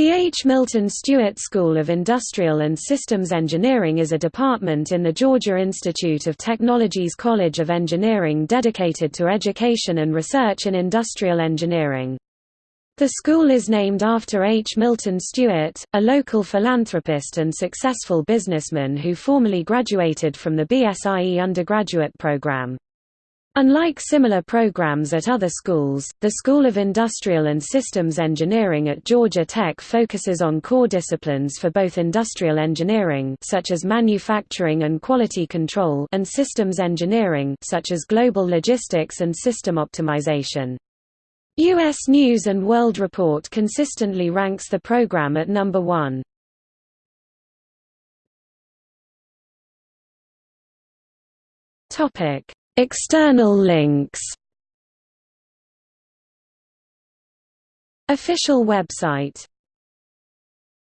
The H. Milton Stewart School of Industrial and Systems Engineering is a department in the Georgia Institute of Technology's College of Engineering dedicated to education and research in industrial engineering. The school is named after H. Milton Stewart, a local philanthropist and successful businessman who formerly graduated from the BSIE undergraduate program. Unlike similar programs at other schools, the School of Industrial and Systems Engineering at Georgia Tech focuses on core disciplines for both industrial engineering such as manufacturing and quality control and systems engineering such as global logistics and system optimization. U.S. News & World Report consistently ranks the program at number one. Topic External links. Official website